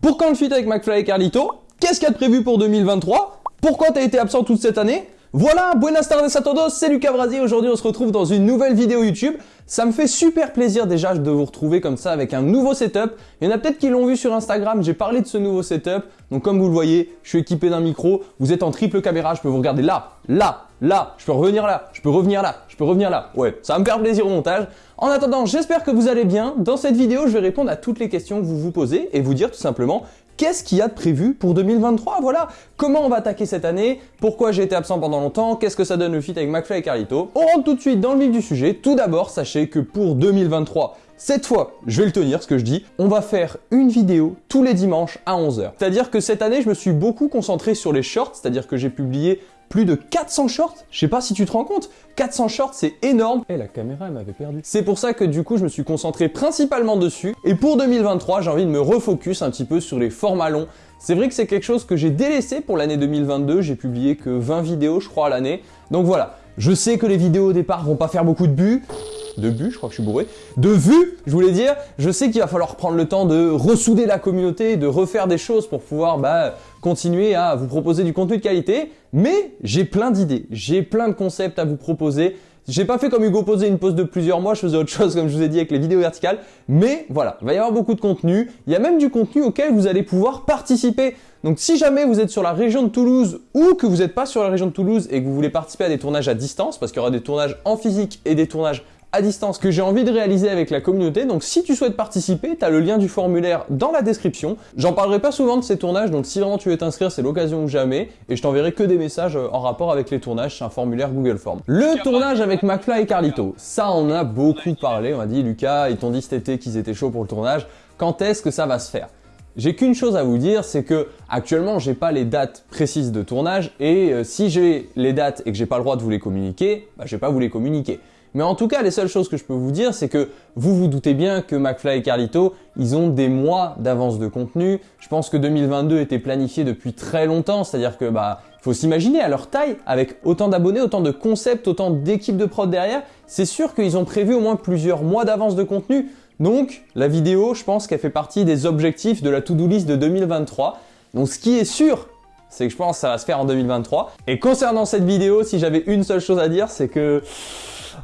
Pour quand le feat avec McFly et Carlito? Qu'est-ce qu'il y a de prévu pour 2023 Pourquoi t'as été absent toute cette année? Voilà, buenas tardes a todos, c'est Lucas Brasi, aujourd'hui on se retrouve dans une nouvelle vidéo YouTube. Ça me fait super plaisir déjà de vous retrouver comme ça avec un nouveau setup. Il y en a peut-être qui l'ont vu sur Instagram, j'ai parlé de ce nouveau setup. Donc comme vous le voyez, je suis équipé d'un micro, vous êtes en triple caméra, je peux vous regarder là, là, là, je peux revenir là, je peux revenir là, je peux revenir là. Ouais, ça va me faire plaisir au montage. En attendant, j'espère que vous allez bien. Dans cette vidéo, je vais répondre à toutes les questions que vous vous posez et vous dire tout simplement qu'est-ce qu'il y a de prévu pour 2023 Voilà, comment on va attaquer cette année? Pourquoi j'ai été absent pendant longtemps? Qu'est-ce que ça donne le feat avec McFly et Carlito? On rentre tout de suite dans le vif du sujet. Tout d'abord, sachez que pour 2023, cette fois, je vais le tenir, ce que je dis, on va faire une vidéo tous les dimanches à 11h. C'est-à-dire que cette année, je me suis beaucoup concentré sur les shorts, c'est-à-dire que j'ai publié plus de 400 shorts. Je sais pas si tu te rends compte, 400 shorts c'est énorme. Et eh, la caméra elle m'avait perdu. C'est pour ça que du coup je me suis concentré principalement dessus. Et pour 2023 j'ai envie de me refocus un petit peu sur les formats longs. C'est vrai que c'est quelque chose que j'ai délaissé pour l'année 2022, j'ai publié que 20 vidéos je crois à l'année. Donc voilà, je sais que les vidéos au départ vont pas faire beaucoup de buts, de buts, je crois que je suis bourré, de vues, je voulais dire, je sais qu'il va falloir prendre le temps de ressouder la communauté, de refaire des choses pour pouvoir bah, continuer à vous proposer du contenu de qualité, mais j'ai plein d'idées, j'ai plein de concepts à vous proposer, j'ai pas fait comme Hugo Posé une pause de plusieurs mois, je faisais autre chose comme je vous ai dit avec les vidéos verticales, mais voilà, il va y avoir beaucoup de contenu, il y a même du contenu auquel vous allez pouvoir participer. Donc si jamais vous êtes sur la région de Toulouse ou que vous n'êtes pas sur la région de Toulouse et que vous voulez participer à des tournages à distance, parce qu'il y aura des tournages en physique et des tournages à distance que j'ai envie de réaliser avec la communauté. Donc si tu souhaites participer, tu as le lien du formulaire dans la description. J'en parlerai pas souvent de ces tournages, donc si vraiment tu veux t'inscrire, c'est l'occasion ou jamais. Et je t'enverrai que des messages euh, en rapport avec les tournages, c'est un formulaire Google Form. Le tournage avec McFly et Carlito, ça on a beaucoup parlé. On m'a dit, Lucas, ils t'ont dit cet été qu'ils étaient chauds pour le tournage. Quand est-ce que ça va se faire? J'ai qu'une chose à vous dire, c'est que actuellement j'ai pas les dates précises de tournage et euh, si j'ai les dates et que j'ai pas le droit de vous les communiquer, bah, je vais pas vous les communiquer. Mais en tout cas, les seules choses que je peux vous dire, c'est que vous vous doutez bien que McFly et Carlito, ils ont des mois d'avance de contenu. Je pense que 2022 était planifié depuis très longtemps, c'est-à-dire que bah faut s'imaginer à leur taille, avec autant d'abonnés, autant de concepts, autant d'équipes de prod derrière, c'est sûr qu'ils ont prévu au moins plusieurs mois d'avance de contenu. Donc la vidéo, je pense qu'elle fait partie des objectifs de la to-do list de 2023. Donc ce qui est sûr, c'est que je pense que ça va se faire en 2023. Et concernant cette vidéo, si j'avais une seule chose à dire, c'est que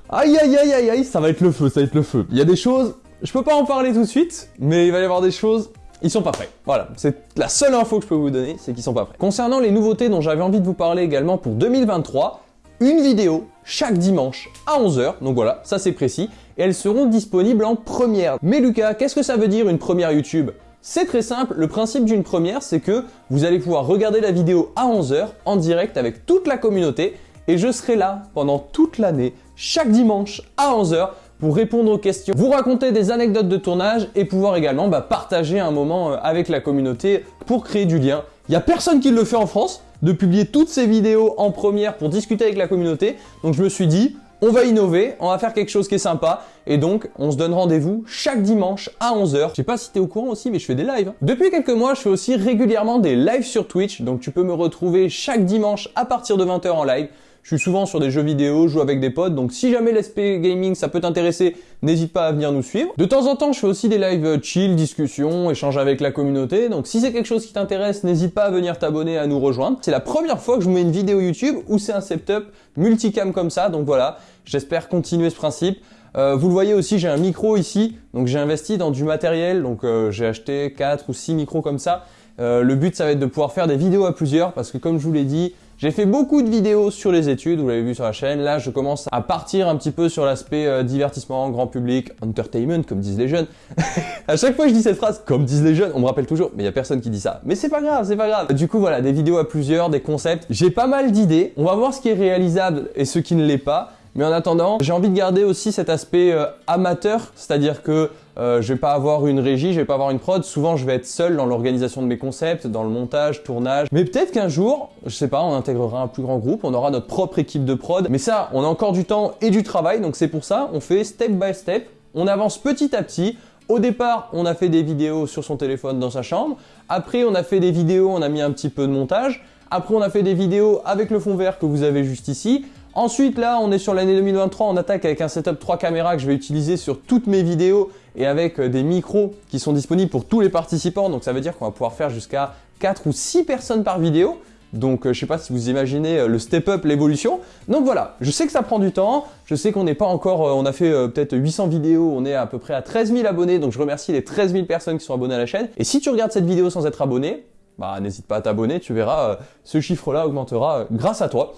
Aïe aïe aïe aïe aïe, ça va être le feu, ça va être le feu. Il y a des choses, je peux pas en parler tout de suite, mais il va y avoir des choses, ils sont pas prêts. Voilà, c'est la seule info que je peux vous donner, c'est qu'ils sont pas prêts. Concernant les nouveautés dont j'avais envie de vous parler également pour 2023, une vidéo chaque dimanche à 11h, donc voilà, ça c'est précis, et elles seront disponibles en première. Mais Lucas, qu'est-ce que ça veut dire une première YouTube? C'est très simple, le principe d'une première, c'est que vous allez pouvoir regarder la vidéo à 11h en direct avec toute la communauté et je serai là pendant toute l'année, chaque dimanche à 11h pour répondre aux questions, vous raconter des anecdotes de tournage et pouvoir également bah, partager un moment euh, avec la communauté pour créer du lien. Il n'y a personne qui le fait en France, de publier toutes ces vidéos en première pour discuter avec la communauté. Donc je me suis dit, on va innover, on va faire quelque chose qui est sympa, et donc on se donne rendez-vous chaque dimanche à 11h. Je sais pas si t'es au courant aussi, mais je fais des lives. Hein. Depuis quelques mois, je fais aussi régulièrement des lives sur Twitch, donc tu peux me retrouver chaque dimanche à partir de 20h en live. Je suis souvent sur des jeux vidéo, je joue avec des potes, donc si jamais l'SP Gaming ça peut t'intéresser, n'hésite pas à venir nous suivre. De temps en temps, je fais aussi des lives chill, discussion, échange avec la communauté, donc si c'est quelque chose qui t'intéresse, n'hésite pas à venir t'abonner, à nous rejoindre. C'est la première fois que je mets une vidéo YouTube où c'est un setup multicam comme ça, donc voilà, j'espère continuer ce principe. Euh, vous le voyez aussi, j'ai un micro ici, donc j'ai investi dans du matériel, donc euh, j'ai acheté 4 ou 6 micros comme ça. Euh, le but, ça va être de pouvoir faire des vidéos à plusieurs, parce que comme je vous l'ai dit, j'ai fait beaucoup de vidéos sur les études, vous l'avez vu sur la chaîne. Là, je commence à partir un petit peu sur l'aspect euh, divertissement, grand public, entertainment, comme disent les jeunes. à chaque fois que je dis cette phrase, comme disent les jeunes, on me rappelle toujours, mais il y a personne qui dit ça. Mais c'est pas grave, c'est pas grave. Du coup, voilà, des vidéos à plusieurs, des concepts. J'ai pas mal d'idées. On va voir ce qui est réalisable et ce qui ne l'est pas. Mais en attendant, j'ai envie de garder aussi cet aspect euh, amateur, c'est-à-dire que euh, je vais pas avoir une régie, je vais pas avoir une prod. Souvent, je vais être seul dans l'organisation de mes concepts, dans le montage, tournage. Mais peut-être qu'un jour, je sais pas, on intégrera un plus grand groupe, on aura notre propre équipe de prod. Mais ça, on a encore du temps et du travail, donc c'est pour ça, on fait step by step. On avance petit à petit. Au départ, on a fait des vidéos sur son téléphone dans sa chambre. Après, on a fait des vidéos, on a mis un petit peu de montage. Après, on a fait des vidéos avec le fond vert que vous avez juste ici. Ensuite, là, on est sur l'année 2023, on attaque avec un setup 3 caméras que je vais utiliser sur toutes mes vidéos et avec euh, des micros qui sont disponibles pour tous les participants. Donc ça veut dire qu'on va pouvoir faire jusqu'à 4 ou 6 personnes par vidéo. Donc euh, je sais pas si vous imaginez euh, le step up, l'évolution. Donc voilà, je sais que ça prend du temps, je sais qu'on n'est pas encore, on a fait peut-être 800 vidéos, on est à peu près à 13 000 abonnés, donc je remercie les 13 000 personnes qui sont abonnées à la chaîne. Et si tu regardes cette vidéo sans être abonné, bah n'hésite pas à t'abonner, tu verras, ce chiffre-là augmentera grâce à toi.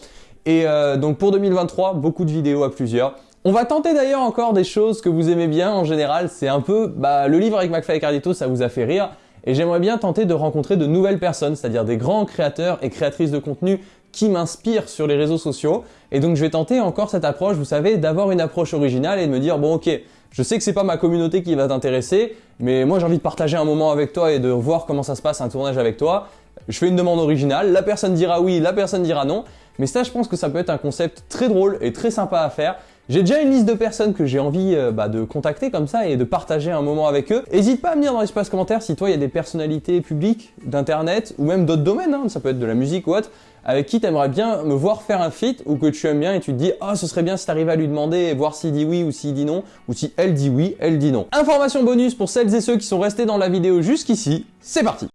Et donc pour 2023, beaucoup de vidéos à plusieurs. On va tenter d'ailleurs encore des choses que vous aimez bien en général, c'est un peu, bah, le livre avec McFly et Carlito, ça vous a fait rire, et j'aimerais bien tenter de rencontrer de nouvelles personnes, c'est-à-dire des grands créateurs et créatrices de contenu qui m'inspirent sur les réseaux sociaux, et donc je vais tenter encore cette approche, vous savez, d'avoir une approche originale et de me dire, bon ok, je sais que c'est pas ma communauté qui va t'intéresser, mais moi j'ai envie de partager un moment avec toi et de voir comment ça se passe un tournage avec toi. Je fais une demande originale, la personne dira oui, la personne dira non, mais ça je pense que ça peut être un concept très drôle et très sympa à faire. J'ai déjà une liste de personnes que j'ai envie euh, bah, de contacter comme ça et de partager un moment avec eux. N'hésite pas à me dire dans l'espace commentaire si toi il y a des personnalités publiques d'internet ou même d'autres domaines, hein, ça peut être de la musique ou autre, avec qui tu aimerais bien me voir faire un feat ou que tu aimes bien et tu te dis « Ah, oh, ce serait bien si tu arrives à lui demander et voir s'il dit oui ou s'il dit non, ou si elle dit oui, elle dit non. » Information bonus pour celles et ceux qui sont restés dans la vidéo jusqu'ici, c'est parti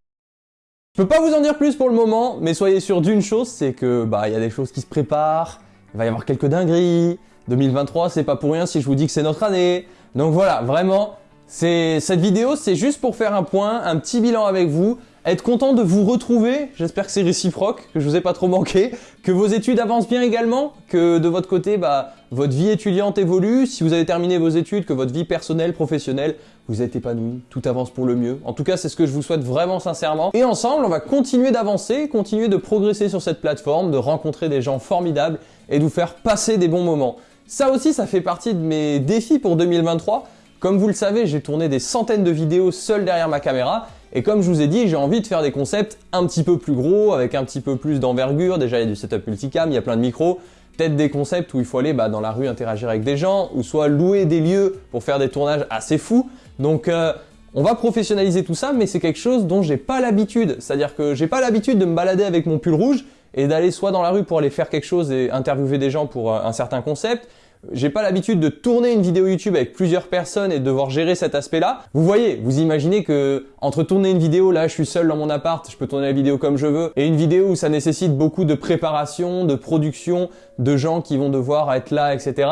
Je peux pas vous en dire plus pour le moment, mais soyez sûr d'une chose, c'est que bah il y a des choses qui se préparent, il va y avoir quelques dingueries, 2023, c'est pas pour rien si je vous dis que c'est notre année. Donc voilà, vraiment, cette vidéo, c'est juste pour faire un point, un petit bilan avec vous, être content de vous retrouver, j'espère que c'est réciproque, que je vous ai pas trop manqué, que vos études avancent bien également, que de votre côté, bah, votre vie étudiante évolue, si vous avez terminé vos études, que votre vie personnelle, professionnelle, vous êtes épanoui, tout avance pour le mieux. En tout cas, c'est ce que je vous souhaite vraiment sincèrement. Et ensemble, on va continuer d'avancer, continuer de progresser sur cette plateforme, de rencontrer des gens formidables et de vous faire passer des bons moments. Ça aussi, ça fait partie de mes défis pour 2023. Comme vous le savez, j'ai tourné des centaines de vidéos seul derrière ma caméra et comme je vous ai dit, j'ai envie de faire des concepts un petit peu plus gros, avec un petit peu plus d'envergure. Déjà, il y a du setup multicam, il y a plein de micros. Peut-être des concepts où il faut aller bah, dans la rue interagir avec des gens, ou soit louer des lieux pour faire des tournages assez fous. Donc, euh, on va professionnaliser tout ça, mais c'est quelque chose dont j'ai pas l'habitude. C'est-à-dire que j'ai pas l'habitude de me balader avec mon pull rouge et d'aller soit dans la rue pour aller faire quelque chose et interviewer des gens pour euh, un certain concept, j'ai pas l'habitude de tourner une vidéo YouTube avec plusieurs personnes et de devoir gérer cet aspect-là. Vous voyez, vous imaginez que entre tourner une vidéo, là je suis seul dans mon appart, je peux tourner la vidéo comme je veux, et une vidéo où ça nécessite beaucoup de préparation, de production, de gens qui vont devoir être là, etc.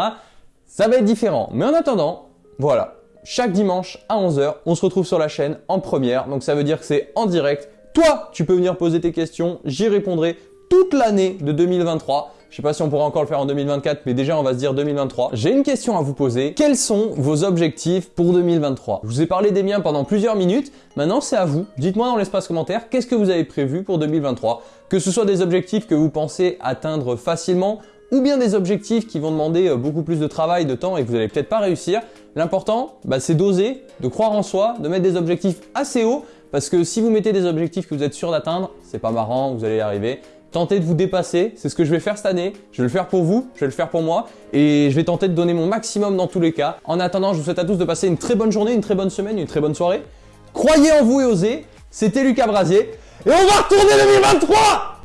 Ça va être différent. Mais en attendant, voilà, chaque dimanche à 11h, on se retrouve sur la chaîne en première, donc ça veut dire que c'est en direct. Toi, tu peux venir poser tes questions, j'y répondrai toute l'année de 2023. Je sais pas si on pourra encore le faire en 2024, mais déjà on va se dire 2023. J'ai une question à vous poser. Quels sont vos objectifs pour 2023 Je vous ai parlé des miens pendant plusieurs minutes. Maintenant c'est à vous. Dites-moi dans l'espace commentaire qu'est-ce que vous avez prévu pour 2023. Que ce soit des objectifs que vous pensez atteindre facilement ou bien des objectifs qui vont demander euh, beaucoup plus de travail, de temps et que vous n'allez peut-être pas réussir. L'important, bah, c'est d'oser, de croire en soi, de mettre des objectifs assez hauts parce que si vous mettez des objectifs que vous êtes sûr d'atteindre, c'est pas marrant, vous allez y arriver. Tentez de vous dépasser, c'est ce que je vais faire cette année. Je vais le faire pour vous, je vais le faire pour moi et je vais tenter de donner mon maximum dans tous les cas. En attendant, je vous souhaite à tous de passer une très bonne journée, une très bonne semaine, une très bonne soirée. Croyez en vous et osez. C'était Lucas Brasier et on va retourner 2023